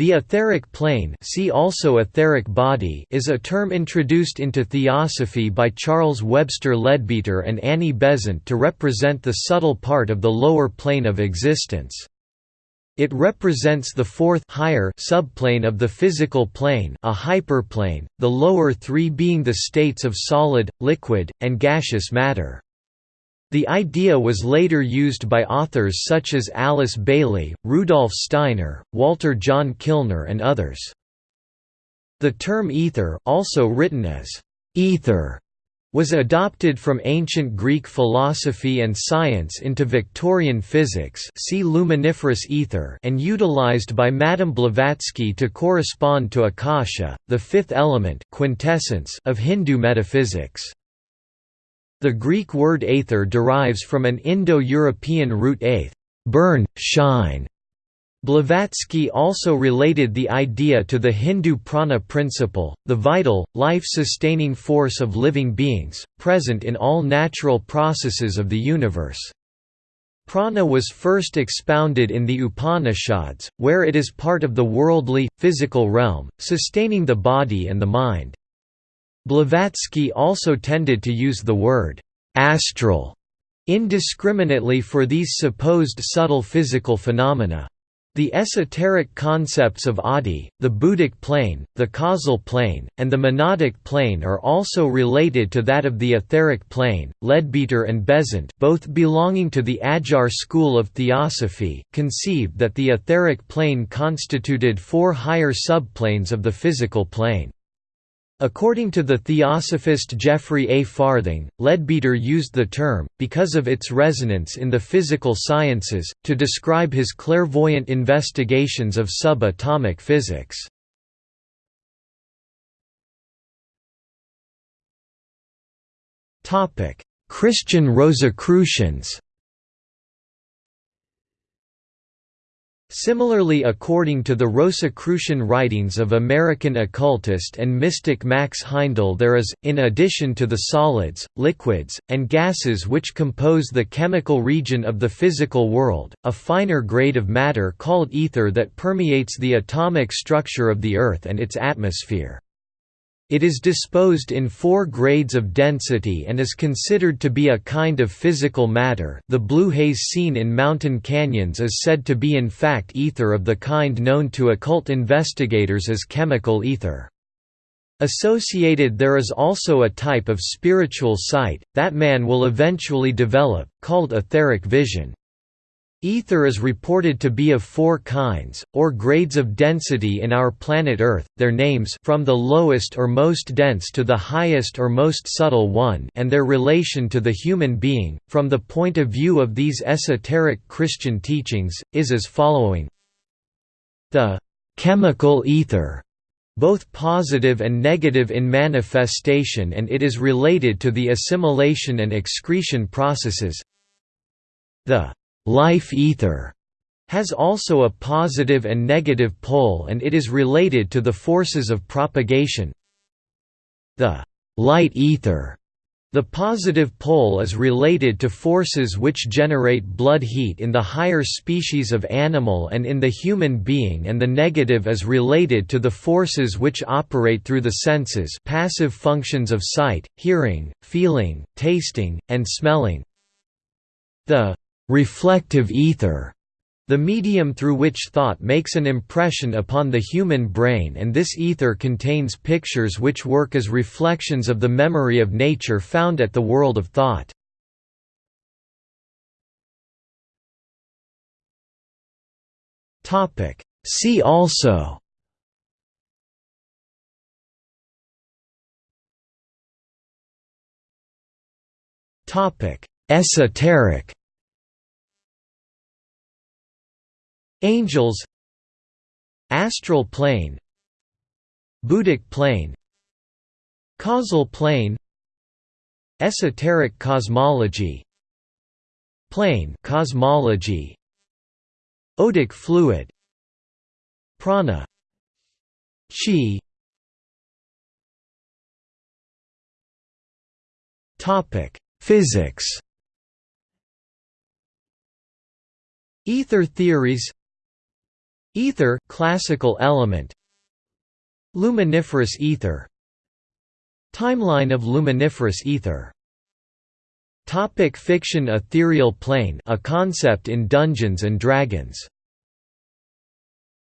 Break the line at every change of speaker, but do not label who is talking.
The etheric plane see also etheric body is a term introduced into theosophy by Charles Webster Leadbeater and Annie Besant to represent the subtle part of the lower plane of existence. It represents the fourth higher subplane of the physical plane a hyperplane, the lower three being the states of solid, liquid, and gaseous matter. The idea was later used by authors such as Alice Bailey, Rudolf Steiner, Walter John Kilner and others. The term ether, also written as aether, was adopted from ancient Greek philosophy and science into Victorian physics see luminiferous ether and utilized by Madame Blavatsky to correspond to Akasha, the fifth element quintessence of Hindu metaphysics. The Greek word aether derives from an Indo-European root aeth, burn, shine. Blavatsky also related the idea to the Hindu prana principle, the vital, life-sustaining force of living beings, present in all natural processes of the universe. Prana was first expounded in the Upanishads, where it is part of the worldly, physical realm, sustaining the body and the mind. Blavatsky also tended to use the word «astral» indiscriminately for these supposed subtle physical phenomena. The esoteric concepts of Adi, the Buddhic plane, the causal plane, and the monadic plane are also related to that of the etheric plane. Leadbeater and Besant, both belonging to the Adyar school of theosophy, conceived that the etheric plane constituted four higher subplanes of the physical plane. According to the theosophist Geoffrey A. Farthing, Leadbeater used the term, because of its resonance in the physical sciences, to describe his clairvoyant investigations of subatomic physics. Christian Rosicrucians Similarly according to the Rosicrucian writings of American occultist and mystic Max Heindel there is, in addition to the solids, liquids, and gases which compose the chemical region of the physical world, a finer grade of matter called ether that permeates the atomic structure of the Earth and its atmosphere. It is disposed in four grades of density and is considered to be a kind of physical matter the blue haze seen in mountain canyons is said to be in fact ether of the kind known to occult investigators as chemical ether. Associated there is also a type of spiritual sight, that man will eventually develop, called etheric vision. Ether is reported to be of four kinds, or grades of density in our planet Earth, their names from the lowest or most dense to the highest or most subtle one and their relation to the human being, from the point of view of these esoteric Christian teachings, is as following. The «chemical ether» both positive and negative in manifestation and it is related to the assimilation and excretion processes. The life ether has also a positive and negative pole and it is related to the forces of propagation. The light ether the positive pole is related to forces which generate blood heat in the higher species of animal and in the human being and the negative is related to the forces which operate through the senses passive functions of sight, hearing, feeling, tasting, and smelling. The reflective ether, the medium through which thought makes an impression upon the human brain and this ether contains pictures which work as reflections of the memory of nature found at the world of thought. See also Esoteric Angels. Astral plane. Buddhic plane. Causal plane. Esoteric cosmology. Plane cosmology. Odic fluid. Prana. Chi. Topic Physics. Ether theories Ether classical element. Luminiferous ether. Timeline of luminiferous ether. Topic fiction Ethereal plane a concept in Dungeons & Dragons